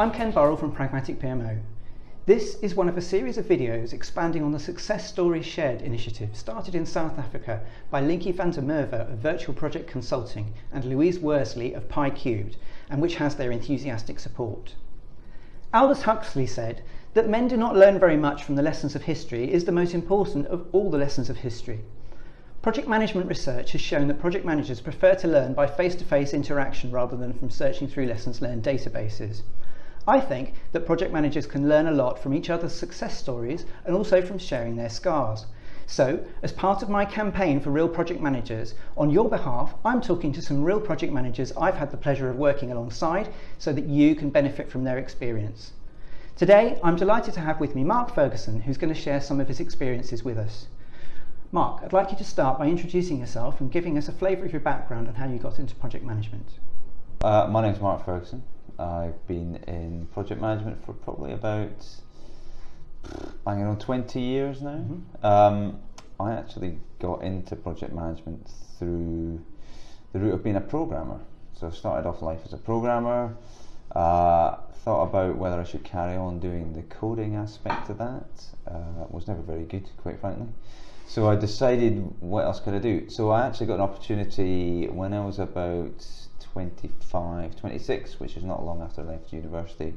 I'm Ken Burrell from Pragmatic PMO. This is one of a series of videos expanding on the Success Stories Shared initiative started in South Africa by Linky van der Merwe of Virtual Project Consulting and Louise Worsley of Pi Cubed, and which has their enthusiastic support. Aldous Huxley said that men do not learn very much from the lessons of history is the most important of all the lessons of history. Project management research has shown that project managers prefer to learn by face-to-face -face interaction rather than from searching through lessons learned databases. I think that project managers can learn a lot from each other's success stories and also from sharing their scars. So, as part of my campaign for Real Project Managers, on your behalf, I'm talking to some real project managers I've had the pleasure of working alongside so that you can benefit from their experience. Today, I'm delighted to have with me Mark Ferguson, who's going to share some of his experiences with us. Mark, I'd like you to start by introducing yourself and giving us a flavour of your background and how you got into project management. Uh, my name's Mark Ferguson. I've been in project management for probably about, I don't know, 20 years now. Mm-hmm. Um, I actually got into project management through the route of being a programmer. So I started off life as a programmer, uh, thought about whether I should carry on doing the coding aspect of that. Uh, was never very good, quite frankly. So I decided what else could I do. So I actually got an opportunity when I was about 25, 26, which is not long after I left university,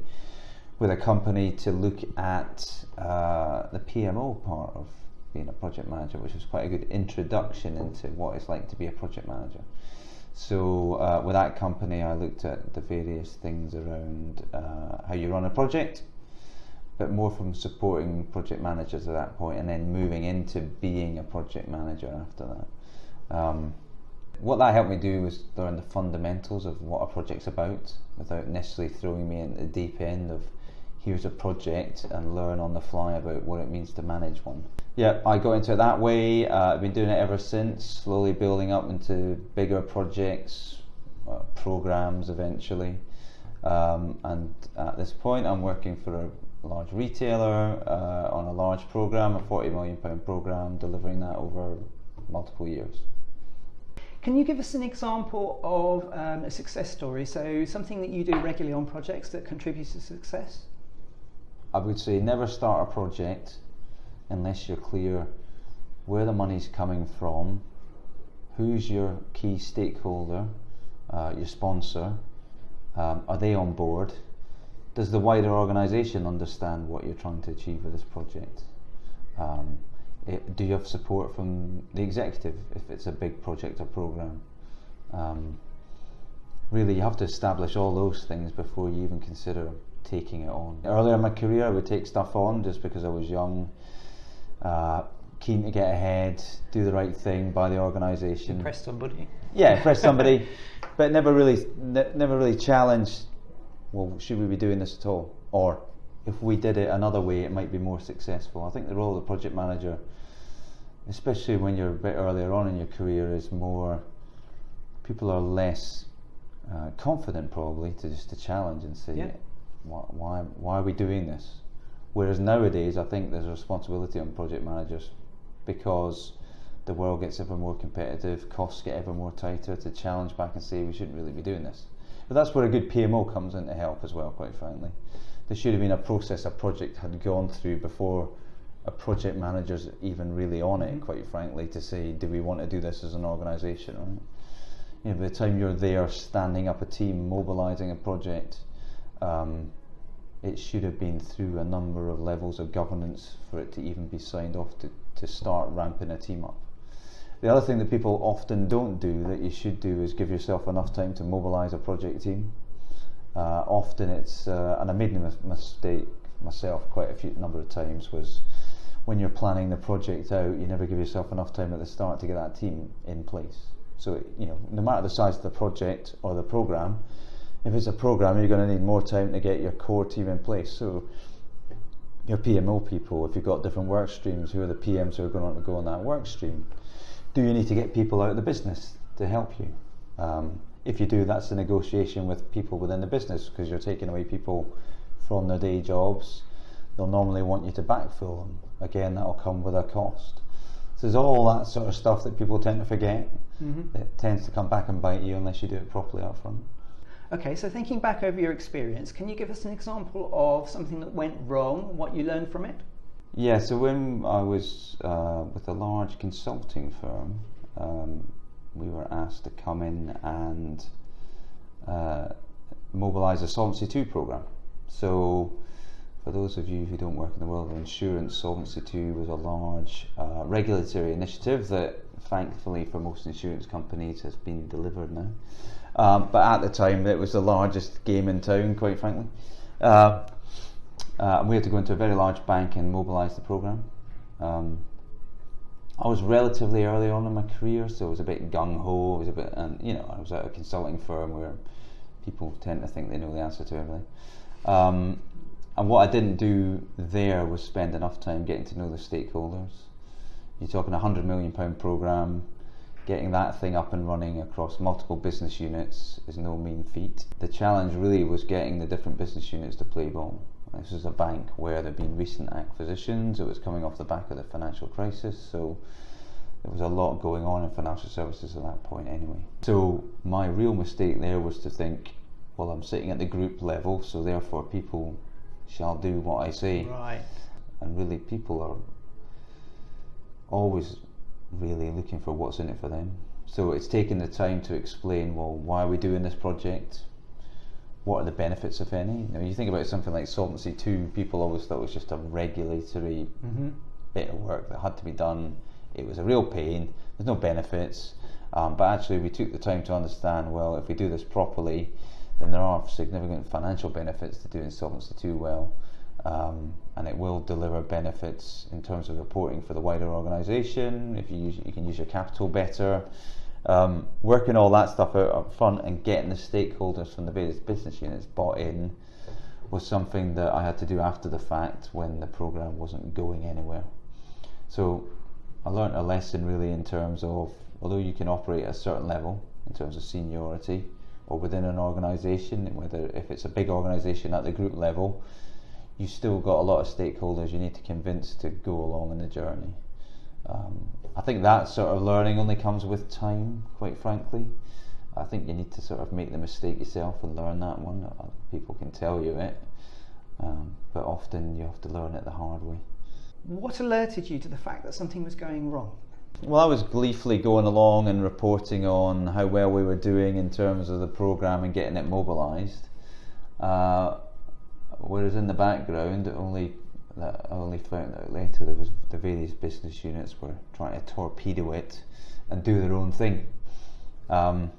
with a company to look at uh, the PMO part of being a project manager, which was quite a good introduction into what it's like to be a project manager. So uh, with that company, I looked at the various things around uh, how you run a project, but more from supporting project managers at that point and then moving into being a project manager after that. Um, what that helped me do was learn the fundamentals of what a project's about without necessarily throwing me into the deep end of here's a project and learn on the fly about what it means to manage one. Yeah, I got into it that way. Uh, I've been doing it ever since, slowly building up into bigger projects, uh, programs eventually. Um, and at this point, I'm working for a large retailer uh, on a large program, a 40 million pound program, delivering that over multiple years. Can you give us an example of um, a success story? So something that you do regularly on projects that contributes to success? I would say never start a project unless you're clear where the money's coming from, who's your key stakeholder, uh, your sponsor, um, are they on board, does the wider organisation understand what you're trying to achieve with this project? Um, it, do you have support from the executive if it's a big project or program? Um, really, you have to establish all those things before you even consider taking it on. Earlier in my career, I would take stuff on just because I was young, uh, keen to get ahead, do the right thing by the organisation. Impress somebody. Yeah, impress somebody, but never really, ne- never really challenged well, should we be doing this at all? Or if we did it another way, it might be more successful. I think the role of the project manager, especially when you're a bit earlier on in your career, is more people are less uh, confident probably to just to challenge and say, yeah. why, why, why are we doing this? Whereas nowadays, I think there's a responsibility on project managers because the world gets ever more competitive, costs get ever more tighter to challenge back and say we shouldn't really be doing this. But that's where a good PMO comes in to help as well, quite frankly. There should have been a process a project had gone through before a project manager's even really on it, mm-hmm. quite frankly, to say, do we want to do this as an organisation, right? You know, by the time you're there standing up a team, mobilising a project, um, it should have been through a number of levels of governance for it to even be signed off to, to start ramping a team up. The other thing that people often don't do that you should do is give yourself enough time to mobilise a project team. Uh, often it's, uh, and I made a mistake myself quite a few number of times, was when you're planning the project out, you never give yourself enough time at the start to get that team in place. So, you know, no matter the size of the project or the program, if it's a program, you're going to need more time to get your core team in place. So, your PMO people, if you've got different work streams, who are the PMs who are going to go on that work stream? do you need to get people out of the business to help you? Um, if you do, that's a negotiation with people within the business because you're taking away people from their day jobs. They'll normally want you to backfill them. Again, that'll come with a cost. So there's all that sort of stuff that people tend to forget. Mm-hmm. It tends to come back and bite you unless you do it properly up front. Okay, so thinking back over your experience, can you give us an example of something that went wrong, what you learned from it? Yeah, so when I was uh, with a large consulting firm, um, we were asked to come in and uh, mobilise a Solvency II program. So, for those of you who don't work in the world of insurance, Solvency II was a large uh, regulatory initiative that, thankfully, for most insurance companies, has been delivered now. Um, but at the time, it was the largest game in town, quite frankly. Uh, uh, we had to go into a very large bank and mobilise the program. Um, I was relatively early on in my career, so it was a bit gung ho. It was a bit, and you know, I was at a consulting firm where people tend to think they know the answer to everything. Um, and what I didn't do there was spend enough time getting to know the stakeholders. You're talking a hundred million pound program getting that thing up and running across multiple business units is no mean feat. The challenge really was getting the different business units to play ball. This is a bank where there had been recent acquisitions, it was coming off the back of the financial crisis, so there was a lot going on in financial services at that point anyway. So my real mistake there was to think, well, I'm sitting at the group level, so therefore people shall do what I say. Right. And really, people are always really looking for what's in it for them. So it's taken the time to explain, well, why are we doing this project? What are the benefits, if any? Now, you think about something like Solvency II, people always thought it was just a regulatory Mm-hmm. bit of work that had to be done. It was a real pain. There's no benefits, um, but actually we took the time to understand. Well, if we do this properly, then there are significant financial benefits to doing Solvency II well, um, and it will deliver benefits in terms of reporting for the wider organisation. If you use, you can use your capital better. Um, working all that stuff out up front and getting the stakeholders from the various business units bought in was something that I had to do after the fact when the program wasn't going anywhere. So I learned a lesson really in terms of although you can operate at a certain level in terms of seniority or within an organisation, whether if it's a big organisation at the group level, you still got a lot of stakeholders you need to convince to go along in the journey. Um, I think that sort of learning only comes with time, quite frankly. I think you need to sort of make the mistake yourself and learn that one. Uh, People can tell you it, um, but often you have to learn it the hard way. What alerted you to the fact that something was going wrong? Well, I was gleefully going along and reporting on how well we were doing in terms of the programme and getting it mobilised. Uh, whereas in the background, only that I only found out later there was the various business units were trying to torpedo it and do their own thing. Um,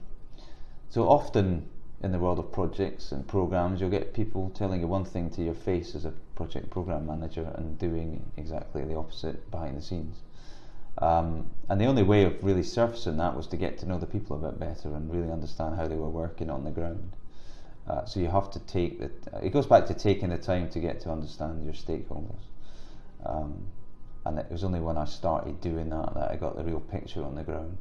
so often in the world of projects and programs, you'll get people telling you one thing to your face as a project program manager and doing exactly the opposite behind the scenes. Um, and the only way of really surfacing that was to get to know the people a bit better and really understand how they were working on the ground. Uh, so you have to take the. It goes back to taking the time to get to understand your stakeholders. Um, and it was only when I started doing that that I got the real picture on the ground,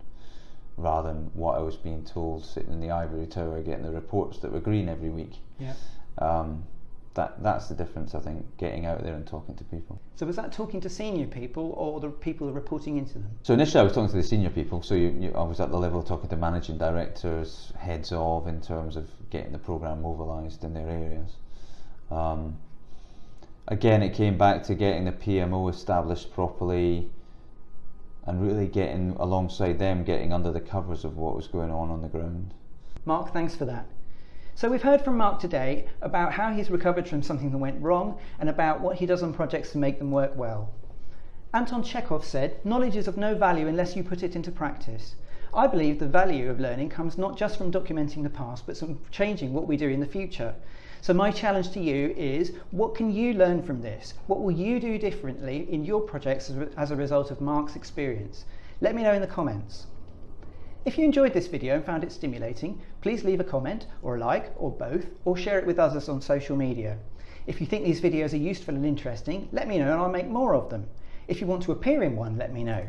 rather than what I was being told sitting in the ivory tower getting the reports that were green every week. Yeah. Um, that that's the difference, I think, getting out there and talking to people. So was that talking to senior people or the people reporting into them? So initially, I was talking to the senior people. So you, you, I was at the level of talking to managing directors, heads of, in terms of getting the program mobilised in their areas. Um, again, it came back to getting the PMO established properly, and really getting alongside them, getting under the covers of what was going on on the ground. Mark, thanks for that. So we've heard from Mark today about how he's recovered from something that went wrong and about what he does on projects to make them work well. Anton Chekhov said, knowledge is of no value unless you put it into practice. I believe the value of learning comes not just from documenting the past, but from changing what we do in the future. So my challenge to you is, what can you learn from this? What will you do differently in your projects as a- result of Mark's experience? Let me know in the comments. If you enjoyed this video and found it stimulating, please leave a comment or a like or both or share it with others on social media. If you think these videos are useful and interesting, let me know and I'll make more of them. If you want to appear in one, let me know.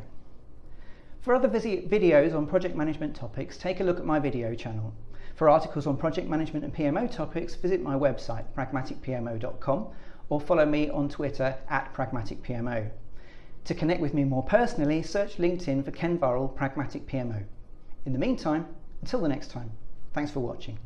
For other videos on project management topics, take a look at my video channel. For articles on project management and PMO topics, visit my website, pragmaticpmo.com, or follow me on Twitter at pragmaticpmo. To connect with me more personally, search LinkedIn for Ken Burrell Pragmatic PMO. In the meantime, until the next time, thanks for watching.